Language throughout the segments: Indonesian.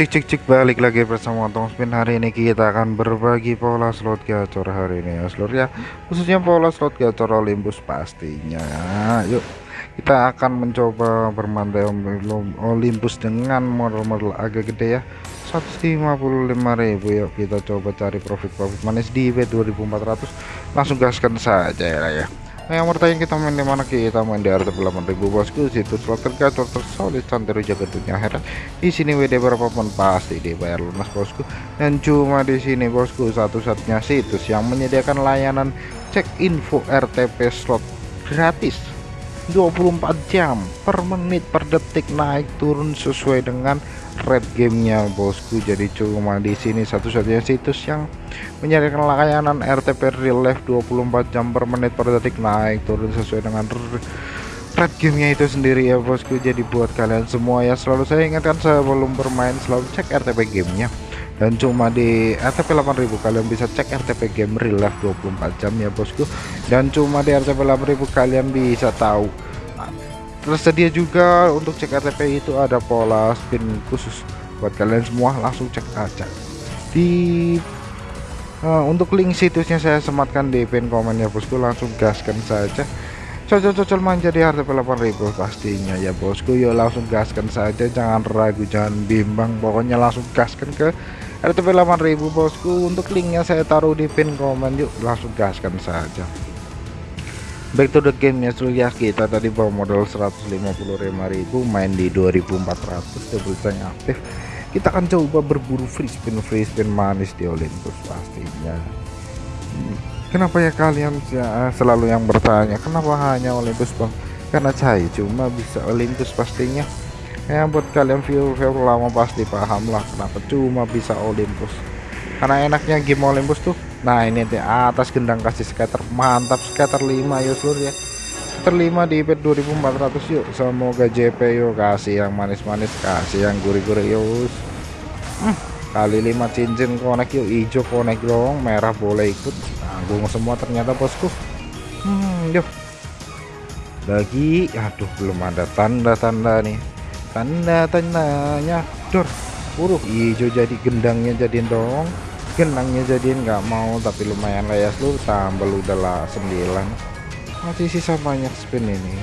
cek cek cek balik lagi bersama Tong Spin. Hari ini kita akan berbagi pola slot gacor hari ini ya seluruh ya. Khususnya pola slot gacor Olympus pastinya. Yuk kita akan mencoba bermantai Olympus dengan model-model agak gede ya. 155.000 yuk kita coba cari profit-profit manis di W 2400 langsung gaskan saja ya ya Nah yang bertanya kita main di mana kita main di RT 8000 bosku situs slot tergacor tersolid santero jaga dunia akhirat di sini WD berapapun pasti dibayar lunas bosku. Dan cuma di sini bosku satu-satunya situs yang menyediakan layanan cek info RTP slot gratis 24 jam per menit per detik naik turun sesuai dengan red gamenya bosku. Jadi cuma di sini satu-satunya situs yang menyediakan layanan RTP real life 24 jam per menit per detik naik turun sesuai dengan red gamenya itu sendiri ya bosku. Jadi buat kalian semua ya selalu saya ingatkan sebelum bermain selalu cek RTP gamenya dan cuma di RTP 8000 kalian bisa cek RTP game real life 24 jam ya bosku. Dan cuma di RTP 8000 kalian bisa tahu. Tersedia juga untuk cek RTP itu ada pola spin khusus. Buat kalian semua langsung cek aja. Di uh, untuk link situsnya saya sematkan di pin komen ya bosku. Langsung gaskan saja. Cocok-cocok manja di RTP 8000 pastinya ya bosku. Yuk langsung gaskan saja. Jangan ragu jangan bimbang. Pokoknya langsung gaskan ke RTP 8000 bosku. Untuk linknya saya taruh di pin komen. Yuk langsung gaskan saja. Back to the game ya ya kita tadi bawa modal 155.000 main di 2400 double change aktif. Kita akan coba berburu free spin free spin manis di Olympus pastinya. Kenapa ya kalian ya, selalu yang bertanya kenapa hanya Olympus bang? Karena saya cuma bisa Olympus pastinya ya buat kalian view-view lama pasti paham lah kenapa cuma bisa Olympus. Karena enaknya game Olympus tuh nah ini di atas gendang kasih scatter mantap scatter 5 yuk seluruh ya. Scatter 5 di IP 2400 yuk semoga JP yuk kasih yang manis-manis kasih yang gurih-gurih yuk. Hmm, kali 5 cincin konek yuk hijau konek dong merah boleh ikut tanggung semua ternyata bosku. Hmm, yuk. Lagi aduh belum ada tanda-tanda nih tanda-tandanya dor buruk hijau jadi gendangnya jadiin dong. Genangnya jadiin nggak mau tapi lumayan lah ya seluruh tambah udahlah 9 masih sisa banyak spin ini.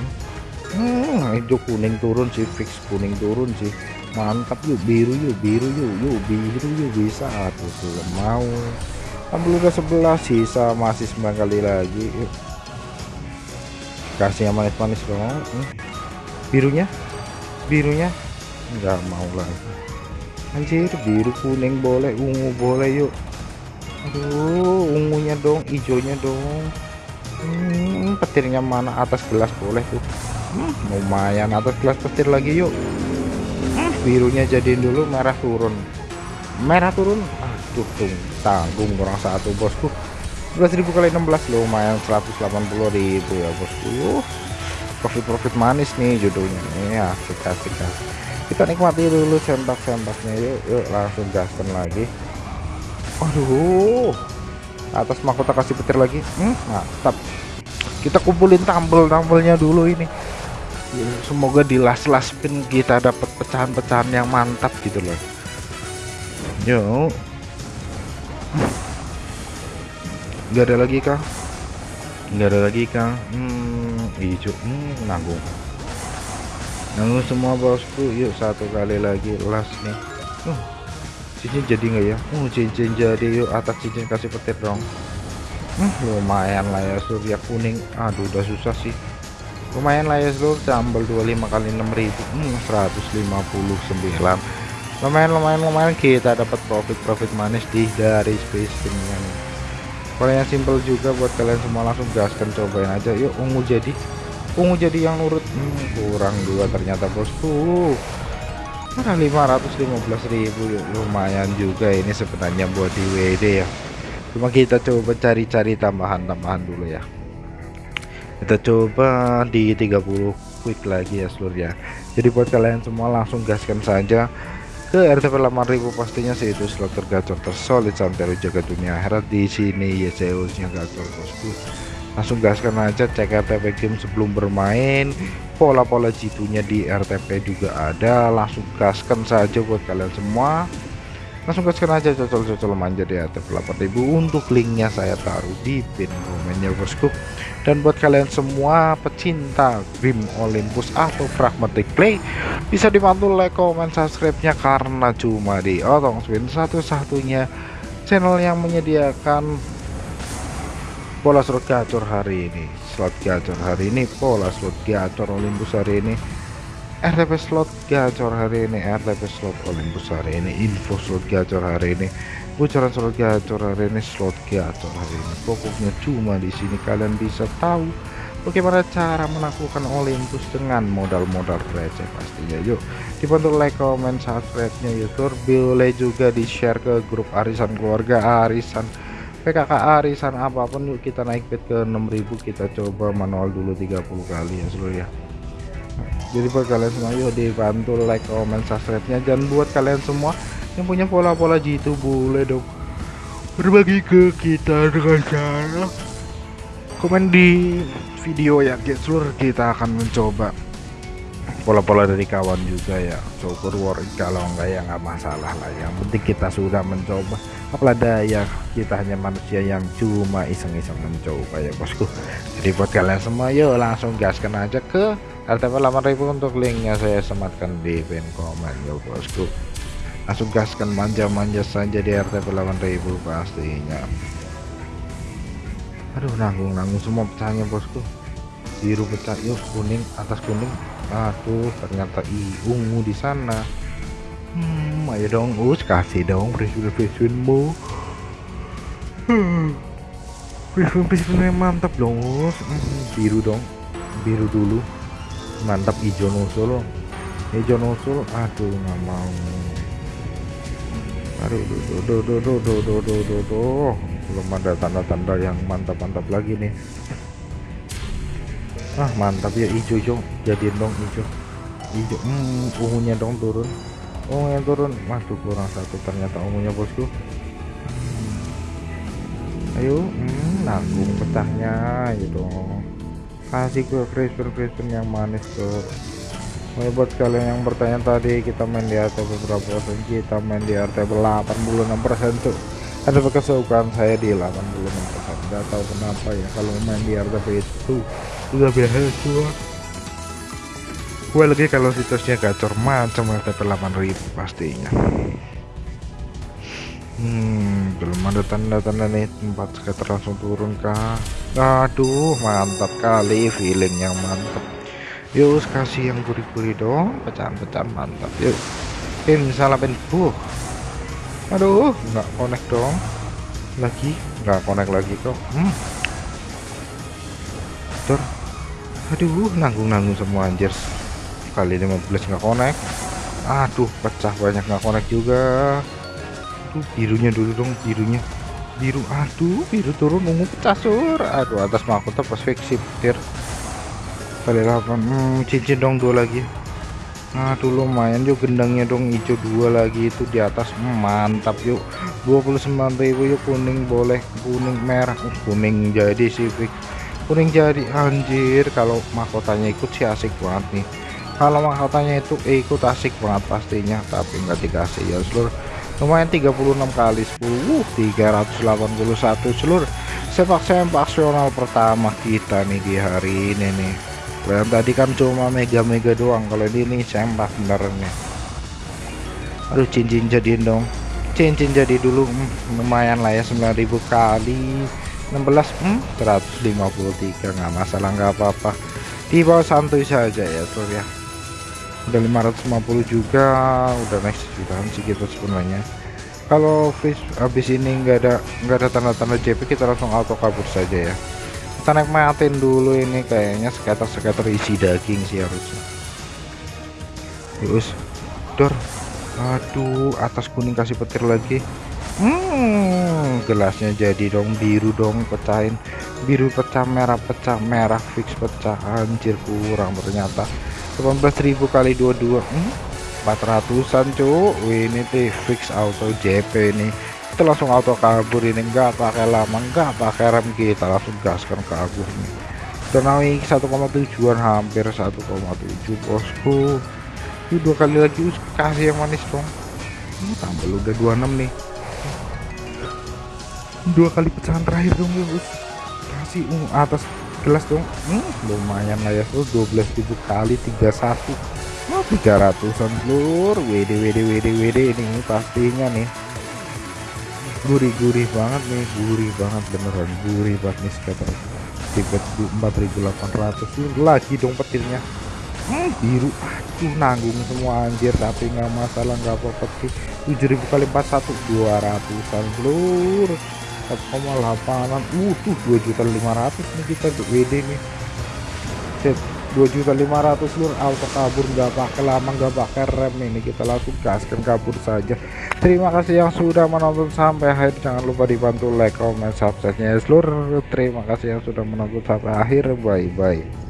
Hmm, hijau kuning turun sih fix kuning turun sih. Mantap yuk biru yuk biru yuk yuk biru yuk bisa. Tuh tuh mau. Tambah udah 11 sisa masih 9 kali lagi. Yuk. Kasih yang manis-manis dong. Hmm. birunya birunya? Nggak mau lagi anjir biru kuning boleh ungu boleh yuk. Aduh ungunya dong hijaunya dong. Hmm, petirnya mana? Atas gelas boleh tuh. Hmm, lumayan atas gelas petir lagi yuk. Hmm, birunya jadiin dulu merah turun. Merah turun? Aduh tung tanggung kurang satu bosku. 11.000 kali 16 lumayan 180.000 ya bosku profit-profit manis nih judulnya. Ini asik asik kita nikmati dulu sempak-sempaknya yuk yuk langsung gaskan lagi. Aduh. Atas mahkota kasih petir lagi. Hmm, mantap. Kita kumpulin tambel-tambelnya dulu ini. Semoga di las-las pin kita dapat pecahan-pecahan yang mantap gitu loh. Yuk. Nggak ada lagi kang? Nggak ada lagi kang. Hmm, hijau. Hmm, nanggung nanggung semua bosku yuk satu kali lagi las nih. Uh, cincin jadi nggak ya? Uh, cincin jadi yuk atas cincin kasih petir dong. Uh, lumayan lah ya surya kuning. Aduh udah susah sih. Lumayan lah ya seluruh tambal 25 kali 6000 hmm, 159 lumayan lumayan lumayan. Kita dapat profit profit manis di dari space nih yang simple juga buat kalian semua langsung gaskan cobain aja. Yuk ungu jadi. Ungu jadi yang nurut. Hmm, kurang dua ternyata bosku mana 515.000 lumayan juga ini sebenarnya buat di WD ya. Cuma kita coba cari-cari tambahan-tambahan dulu ya. Kita coba di 30 quick lagi ya seluruh ya jadi buat kalian semua langsung gaskan saja ke RTP 8000 pastinya sih itu slot tergacor tersolid sampai jaga dunia akhirat. Di sini ya CEOs nya gacor bosku. Langsung gaskan aja cek RTP game sebelum bermain. Pola-pola jitunya di RTP juga ada. Langsung gaskan saja buat kalian semua langsung gaskan aja cocol-cocol manja di RTP 8000 untuk linknya saya taruh di pin komennya bosku. Dan buat kalian semua pecinta Grim Olympus atau Pragmatic Play bisa dibantu like, comment, subscribe nya karena cuma di Otong Spin satu-satunya channel yang menyediakan pola slot gacor hari ini. Slot gacor hari ini pola slot gacor Olympus hari ini RTP slot gacor hari ini RTP slot Olympus hari ini info slot gacor hari ini bocoran slot gacor hari ini slot gacor hari ini. Pokoknya cuma di sini kalian bisa tahu bagaimana cara menaklukkan Olympus dengan modal-modal receh pastinya. Yuk dibantu like comment subscribe nya yuk boleh juga di share ke grup arisan keluarga arisan PKK arisan apa pun. Yuk kita naik bed ke 6000 kita coba manual dulu 30 kali ya seluruh ya jadi buat kalian semua yuk dibantu like comment subscribe nya dan buat kalian semua yang punya pola-pola gitu boleh dong berbagi ke kita dengan cara komen di video ya seluruh kita akan mencoba pola-pola dari kawan juga ya. Syukur war kalau enggak ya nggak masalah lah yang penting kita sudah mencoba. Apalah daya kita hanya manusia yang cuma iseng-iseng mencoba ya bosku. Jadi buat kalian semua yuk langsung gaskan aja ke RTP 8000 untuk linknya saya sematkan di pin komen. Ya bosku. Langsung gaskan manja-manja saja di RTP 8000 pastinya. Aduh nanggung-nanggung semua pecahnya bosku. Biru pecah yuk kuning atas kuning. Aduh ternyata i ungu di sana. Hmm ayo dong us kasih dong presiden-presidenmu hmm. presiden-presidennya mantap dong us. Hmm, biru dong biru dulu mantap hijau nusul hijau nusul aduh nggak mau. Aduh duh, duh, duh, duh, duh, duh, duh, duh, duh, duh. belum ada tanda-tanda yang mantap-mantap lagi nih. Ah mantap ya hijau hijau jadiin dong hijau hijau hmm, ungunya dong turun. Ungunya turun. Waduh kurang satu ternyata ungunya bosku. Hmm. ayo hmm, nanggung pecahnya gitu kasih gue crisper crisper yang manis tuh Mulai buat kalian yang bertanya tadi kita main di RT beberapa persen? Kita main di RT 86 tuh. Ada kesukaan saya di 86 persen. Nggak tahu kenapa ya kalau main di RTP itu udah biasa gue lagi kalau situsnya gacor macam RTP 8000 pastinya hmm belum ada tanda-tanda nih. Tempat skater langsung turun kah aduh mantap kali feeling yang mantap. Yuk kasih yang gurih-gurih dong. Pecahan-pecahan mantap. Yuk. Pin salah pin. Buh. Aduh nggak connect dong. Lagi? Nggak connect lagi kok. Hmm. Tur. aduh nanggung-nanggung semua anjir. Kali 15 nggak connect. Aduh pecah banyak nggak connect juga tuh birunya dulu dong birunya. Biru aduh biru turun ungu pecah aduh atas mahkota pas fiksi petir kali 8 hmm, cincin dong dua lagi. Aduh lumayan yuk gendangnya dong hijau dua lagi itu di atas. Hmm, mantap yuk. 29.000 yuk kuning boleh kuning merah. Uh, kuning jadi fix kuning jadi anjir. Kalau mahkotanya ikut sih asik banget nih. Kalau mahkotanya itu ikut asik banget pastinya. Tapi nggak dikasih ya seluruh lumayan 36 kali 10 uh, 381 seluruh sepak sempaksional pertama kita nih di hari ini nih. Yang tadi kan cuma mega-mega doang kalau ini nih sempak beneran nih aduh cincin jadiin dong. Cincin jadi dulu hmm, lumayan lah ya 9000 kali. 16 hmm, 153 nggak masalah nggak apa-apa. Di bawah santuy saja ya tuh ya udah 550 juga udah next jutaan sih kita sebenarnya. Kalau fish habis ini enggak ada enggak ada tanda-tanda JP kita langsung auto kabur saja ya. Kita naik dulu ini kayaknya skater-skater isi daging sih harusnya. Terus dor. Aduh atas kuning kasih petir lagi. Hmm gelasnya jadi dong biru dong pecahin. Biru pecah merah pecah merah fix pecah. Anjir kurang ternyata 18.000 kali 22 hmm, 400an cuk. Ini tuh fix auto JP ini. Kita langsung auto kabur ini. Enggak pakai lama enggak pakai rem kita. Langsung gaskan kabur nih naik 1,7an hampir 1,7 bosku. Ini dua kali lagi. Kasih yang manis dong. Ini tambah udah 26 nih. Dua kali pecahan terakhir dong bos kasih uh, atas gelas dong. Hmm, lumayan lah ya so 12.000 kali 31 oh, 300an lur WD WD WD WD ini pastinya nih. Gurih-gurih banget nih gurih banget beneran gurih banget nih sekitar 4800 lagi dong petirnya. Hmm, biru aduh nanggung semua anjir. Tapi nggak masalah nggak apa-apa sih. 7000 kali 41 200an lur 4,8an uh tuh 2.500 nih kita WD nih. Set 2.500 lur. Auto kabur nggak pakai lama nggak pakai rem ini kita langsung gaskan kabur saja. Terima kasih yang sudah menonton sampai akhir. Jangan lupa dibantu like comment subscribe nya seluruh terima kasih yang sudah menonton sampai akhir. Bye bye